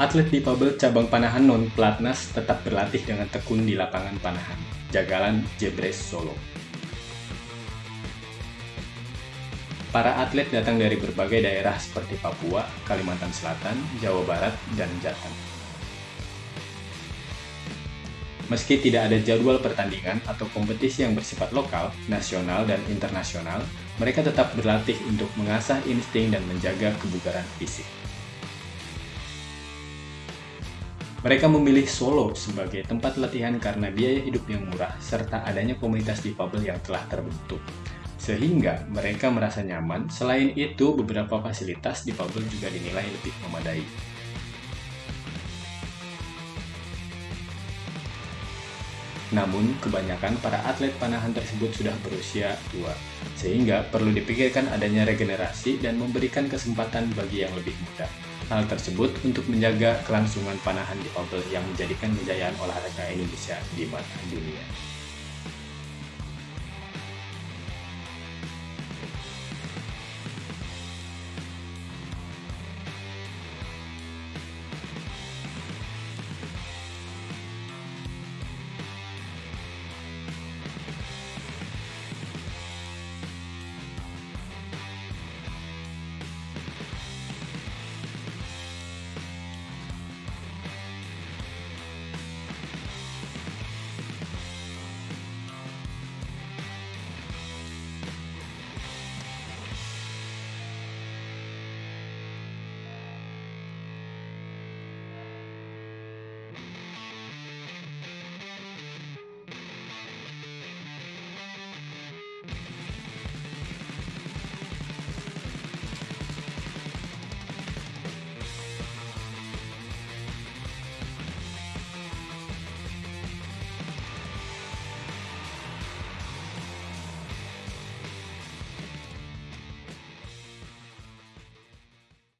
Atlet difabel cabang panahan non-pelatnas tetap berlatih dengan tekun di lapangan panahan, Jagalan Jebres Solo. Para atlet datang dari berbagai daerah seperti Papua, Kalimantan Selatan, Jawa Barat, dan Jateng. Meski tidak ada jadwal pertandingan atau kompetisi yang bersifat lokal, nasional, dan internasional, mereka tetap berlatih untuk mengasah insting dan menjaga kebugaran fisik. Mereka memilih Solo sebagai tempat latihan karena biaya hidup yang murah serta adanya komunitas difabel yang telah terbentuk. Sehingga mereka merasa nyaman, selain itu beberapa fasilitas difabel juga dinilai lebih memadai. Namun, kebanyakan para atlet panahan tersebut sudah berusia tua, sehingga perlu dipikirkan adanya regenerasi dan memberikan kesempatan bagi yang lebih muda. Hal tersebut untuk menjaga kelangsungan panahan di difabel yang menjadikan kejayaan olahraga Indonesia di mata dunia.